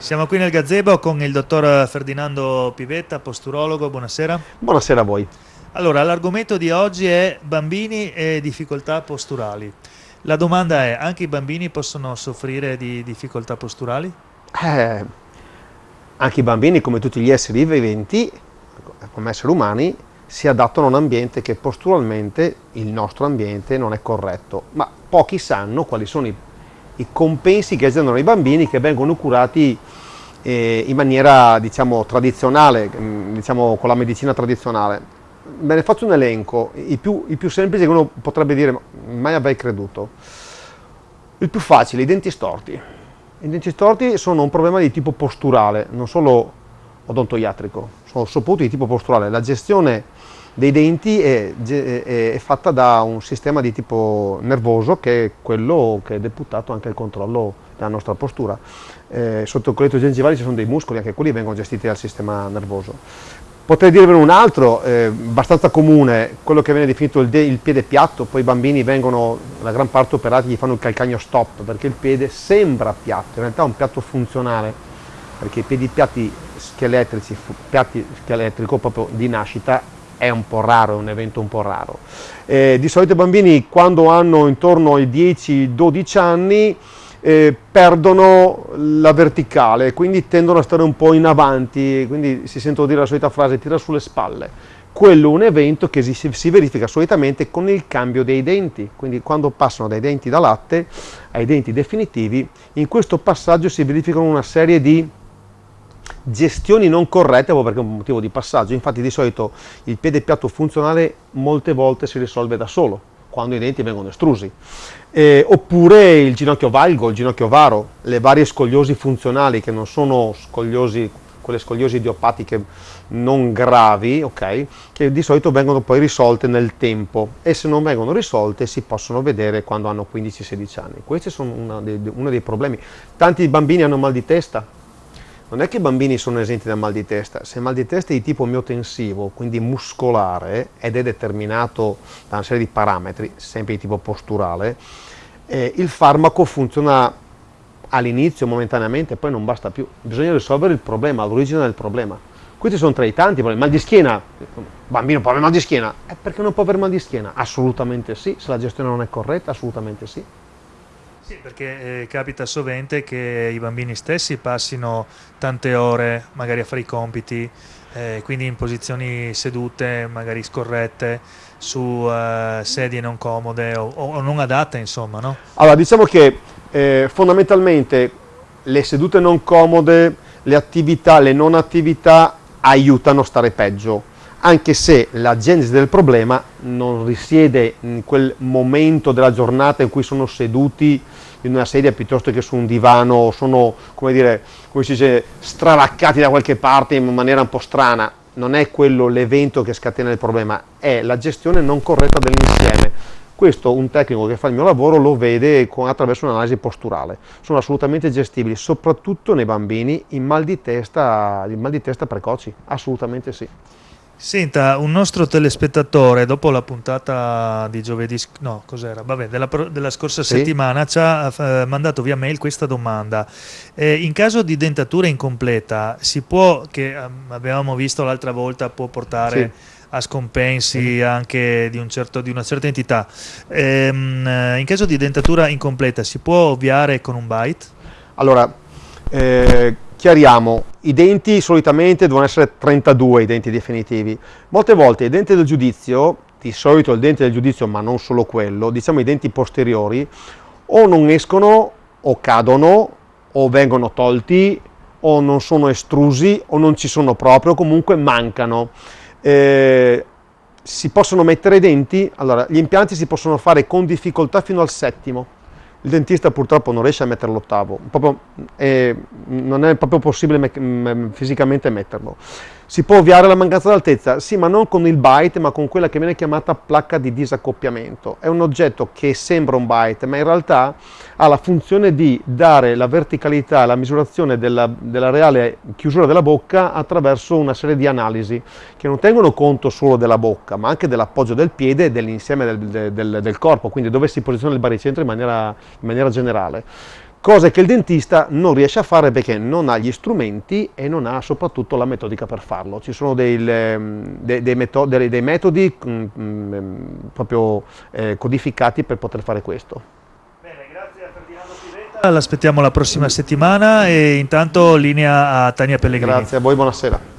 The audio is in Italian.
Siamo qui nel gazebo con il dottor Ferdinando Pivetta, posturologo, buonasera. Buonasera a voi. Allora, l'argomento di oggi è bambini e difficoltà posturali. La domanda è, anche i bambini possono soffrire di difficoltà posturali? Eh, anche i bambini, come tutti gli esseri viventi, come esseri umani, si adattano a un ambiente che posturalmente, il nostro ambiente, non è corretto. Ma pochi sanno quali sono i i compensi che aziendano i bambini che vengono curati in maniera diciamo, tradizionale, mm, diciamo, con la medicina tradizionale. Ve ne faccio un elenco, i più, i più semplici che uno potrebbe dire, mai avrei creduto. Il più facile, i denti storti. I denti storti sono un problema di tipo posturale, non solo odontoiatrico, sono soprattutto di tipo posturale. La gestione dei denti è, è, è, fatta da un sistema di tipo nervoso che è quello che è deputato anche al controllo della nostra postura. Eh, sotto il colletto gengivale ci sono dei muscoli, anche quelli vengono gestiti dal sistema nervoso. Potrei dirvene un altro, eh, abbastanza comune, quello che viene definito il, il, piede piatto, poi i bambini vengono, la gran parte operati, gli fanno il calcagno stop, perché il piede sembra piatto, in realtà è un piatto funzionale, perché i piedi piatti scheletrici, piatti scheletrico proprio di nascita, è un po' raro, è un evento un po' raro. Eh, di solito i bambini quando hanno intorno ai 10-12 anni eh, perdono la verticale, quindi tendono a stare un po' in avanti, quindi si sentono dire la solita frase tira sulle spalle. Quello è un evento che si, si verifica solitamente con il cambio dei denti, quindi quando passano dai denti da latte ai denti definitivi, in questo passaggio si verificano una serie di gestioni non corrette proprio perché è un motivo di passaggio, infatti di solito il piede piatto funzionale molte volte si risolve da solo, quando i denti vengono estrusi, eh, oppure il ginocchio valgo, il ginocchio varo, le varie scogliosi funzionali che non sono scogliosi, quelle scogliosi idiopatiche non gravi, ok, che di solito vengono poi risolte nel tempo e se non vengono risolte si possono vedere quando hanno 15-16 anni. Questi sono dei, uno dei problemi. Tanti bambini hanno mal di testa, non è che i bambini sono esenti da mal di testa, se il mal di testa è di tipo miotensivo, quindi muscolare, ed è determinato da una serie di parametri, sempre di tipo posturale, eh, il farmaco funziona all'inizio momentaneamente, poi non basta più. Bisogna risolvere il problema, l'origine del problema. Questi sono tra i tanti problemi. Mal di schiena, bambino può avere mal di schiena? Eh, perché non può avere mal di schiena? Assolutamente sì, se la gestione non è corretta, assolutamente sì. Sì, perché eh, capita sovente che i bambini stessi passino tante ore magari a fare i compiti, eh, quindi in posizioni sedute, magari scorrette, su eh, sedie non comode o, o, non adatte, insomma, no? Allora, diciamo che eh, fondamentalmente le sedute non comode, le attività, le non attività aiutano a stare peggio anche se la genesi del problema non risiede in quel momento della giornata in cui sono seduti in una sedia piuttosto che su un divano, sono, come dire, come si dice, stravaccati da qualche parte in maniera un po' strana. Non è quello l'evento che scatena il problema, è la gestione non corretta dell'insieme. Questo un tecnico che fa il mio lavoro lo vede con, attraverso un'analisi posturale. Sono assolutamente gestibili, soprattutto nei bambini, in mal di testa, in mal di testa precoci, assolutamente sì. Senta, un nostro telespettatore dopo la puntata di giovedì, no, cos'era? Vabbè, della, della scorsa sì. settimana ci ha eh, mandato via mail questa domanda. Eh, in caso di dentatura incompleta, si può, che eh, avevamo visto l'altra volta, può portare sì. a scompensi anche di, un certo, di, una certa entità. Ehm, eh, in caso di dentatura incompleta, si può ovviare con un bite? Allora, eh, chiariamo, i denti solitamente devono essere 32 i denti definitivi. Molte volte i denti del giudizio, di solito il dente del giudizio ma non solo quello, diciamo i denti posteriori, o non escono o cadono o vengono tolti o non sono estrusi o non ci sono proprio, comunque mancano. Eh, si possono mettere i denti, allora gli impianti si possono fare con difficoltà fino al settimo, il dentista purtroppo non riesce a mettere l'ottavo, non è proprio possibile me fisicamente metterlo. Si può ovviare la mancanza d'altezza? Sì, ma non con il byte, ma con quella che viene chiamata placca di disaccoppiamento. È un oggetto che sembra un byte, ma in realtà ha la funzione di dare la verticalità, la misurazione della, della reale chiusura della bocca attraverso una serie di analisi che non tengono conto solo della bocca, ma anche dell'appoggio del piede e dell'insieme del, del, del, corpo, quindi dove si posiziona il baricentro in maniera, in maniera generale. Cose che il dentista non riesce a fare perché non ha gli strumenti e non ha soprattutto la metodica per farlo. Ci sono dei, dei, dei, metodi, dei metodi mh, mh, proprio eh, codificati per poter fare questo. Bene, grazie a Ferdinando Pivetta. L'aspettiamo la prossima settimana e intanto linea a Tania Pellegrini. Grazie a voi, buonasera.